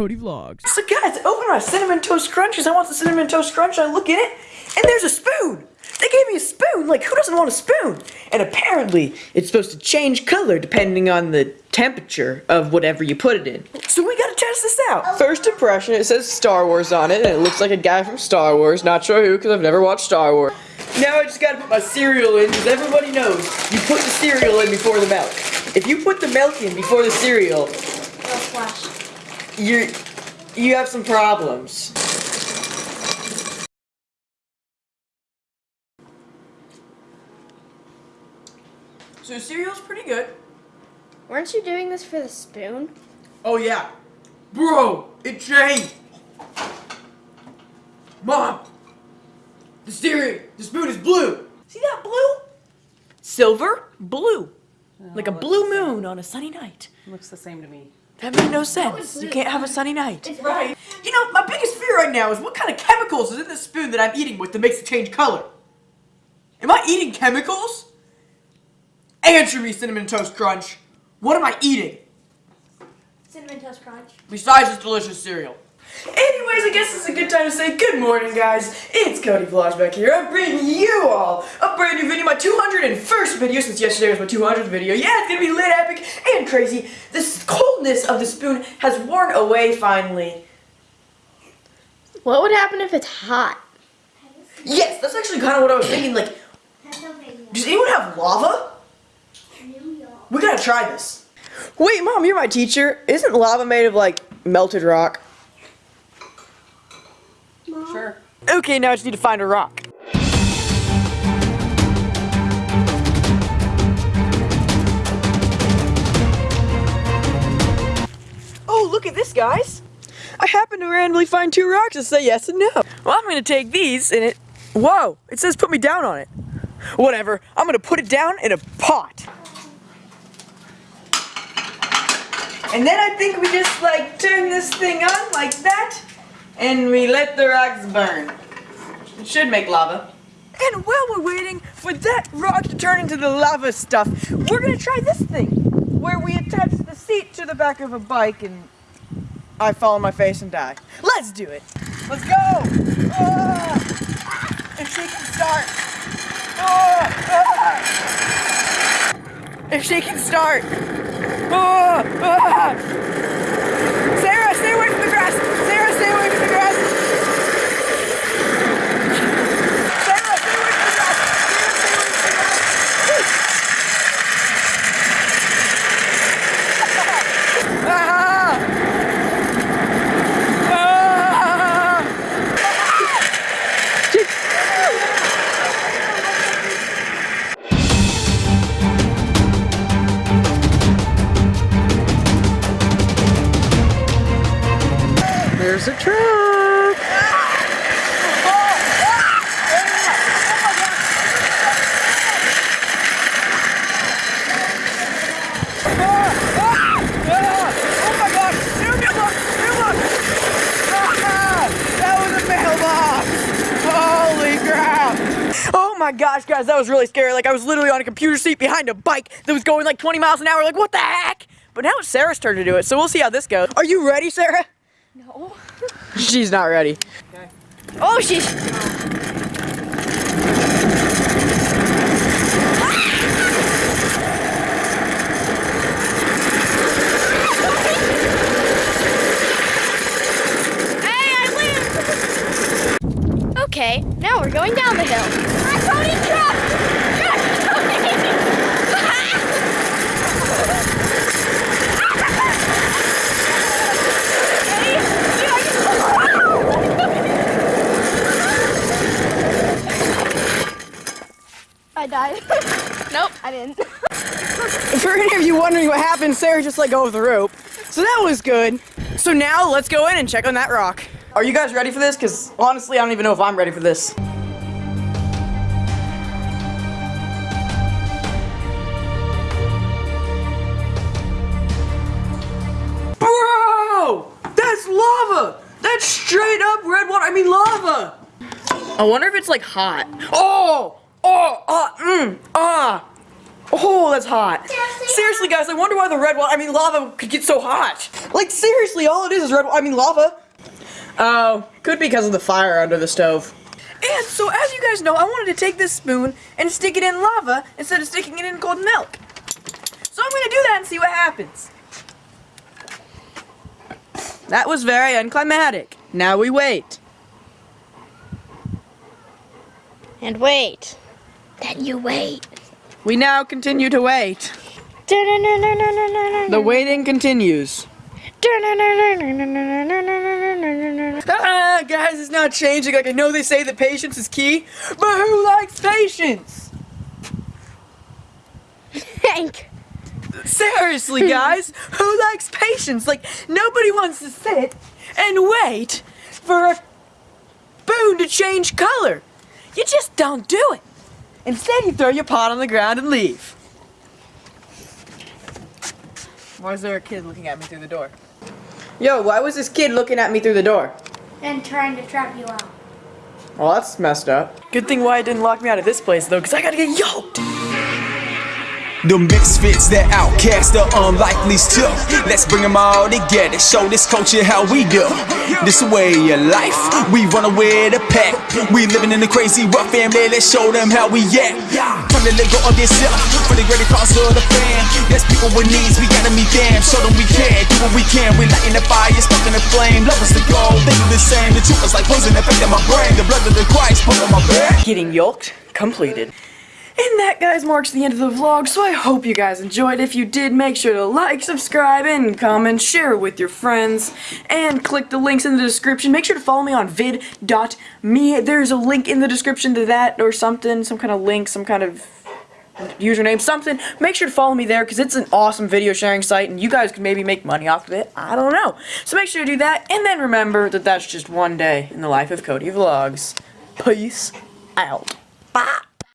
Cody Vlogs. So guys, I open my Cinnamon Toast Crunchies. I want the Cinnamon Toast Crunch. I look in it, and there's a spoon. They gave me a spoon. Like, who doesn't want a spoon? And apparently, it's supposed to change color depending on the temperature of whatever you put it in. So we gotta test this out. First impression, it says Star Wars on it, and it looks like a guy from Star Wars. Not sure who, because I've never watched Star Wars. Now I just gotta put my cereal in, because everybody knows you put the cereal in before the milk. If you put the milk in before the cereal, you're, you have some problems. So cereal's pretty good. Weren't you doing this for the spoon? Oh yeah. Bro, it changed. Mom, the cereal, the spoon is blue. See that blue? Silver, blue. like a blue moon on a sunny night. Looks the same to me. That made no sense. You can't have a sunny night. right. You know, my biggest fear right now is what kind of chemicals is in this spoon that I'm eating with that makes it change color? Am I eating chemicals? Answer me, Cinnamon Toast Crunch. What am I eating? Cinnamon Toast Crunch. Besides this delicious cereal. Anyways, I guess it's a good time to say good morning, guys. It's Cody Vlogs back here. I'm bringing you all a brand new video, my 201st video, since yesterday was my 200th video. Yeah, it's gonna be lit, epic, and crazy. This coldness of the spoon has worn away finally. What would happen if it's hot? Yes, that's actually kind of what I was thinking. Like, does anyone have lava? We gotta try this. Wait, Mom, you're my teacher. Isn't lava made of, like, melted rock? Sure. Okay, now I just need to find a rock. Oh, look at this, guys. I happened to randomly find two rocks that say yes and no. Well, I'm gonna take these and it, whoa, it says put me down on it. Whatever, I'm gonna put it down in a pot. And then I think we just like turn this thing on like that and we let the rocks burn. It should make lava. And while we're waiting for that rock to turn into the lava stuff, we're gonna try this thing, where we attach the seat to the back of a bike and I fall on my face and die. Let's do it. Let's go. Ah! If she can start. Ah! Ah! If she can start. My gosh, guys, that was really scary. Like, I was literally on a computer seat behind a bike that was going like 20 miles an hour. Like, what the heck? But now it's Sarah's turn to do it, so we'll see how this goes. Are you ready, Sarah? No. She's not ready. Okay. Oh, she's. Hey, I win! Okay, now we're going down the hill. I died. nope, I didn't. For any of you wondering what happened, Sarah just let go of the rope. So that was good. So now let's go in and check on that rock. Are you guys ready for this? Because honestly, I don't even know if I'm ready for this. Bro! That's lava! That's straight up red water. I mean lava! I wonder if it's like hot. Oh! Oh! Ah! Mmm! Ah! Oh, that's hot. Seriously, guys, I wonder why the red water, I mean lava, could get so hot. Like, seriously, all it is is red, I mean lava. Oh, could be because of the fire under the stove. And so, as you guys know, I wanted to take this spoon and stick it in lava instead of sticking it in cold milk. So I'm gonna do that and see what happens. That was very unclimatic. Now we wait. And wait. Then you wait. We now continue to wait. The waiting continues. Ah, guys, it's not changing. Like, I know they say that patience is key, but who likes patience? Hank. Seriously, guys, who likes patience? Like, nobody wants to sit and wait for a spoon to change color. You just don't do it. Instead, you throw your pot on the ground and leave. Why is there a kid looking at me through the door? Yo, why was this kid looking at me through the door? And trying to trap you out. Well, that's messed up. Good thing Wyatt didn't lock me out of this place, though, because I gotta get yoked. The misfits, that outcast, the unlikely's too. Let's bring them all together, show this culture how we do. This way of life, we run away the pack. We living in a crazy rough family, let's show them how we act. Time to let go of yourself for the greater cause of the fam. There's people with needs, we gotta meet them, show them we can, do what we can. We lighting the fire, sparking the flame, love us to go. They do the same, the truth is like poison affecting my brain. The blood of the Christ put on my back. Getting yoked completed. And that, guys, marks the end of the vlog, so I hope you guys enjoyed. If you did, make sure to like, subscribe, and comment, share it with your friends, and click the links in the description. Make sure to follow me on vid.me. There's a link in the description to that or something, some kind of link, some kind of username, something. Make sure to follow me there because it's an awesome video sharing site and you guys can maybe make money off of it. I don't know. So make sure to do that, and then remember that that's just one day in the life of Cody Vlogs. Peace out.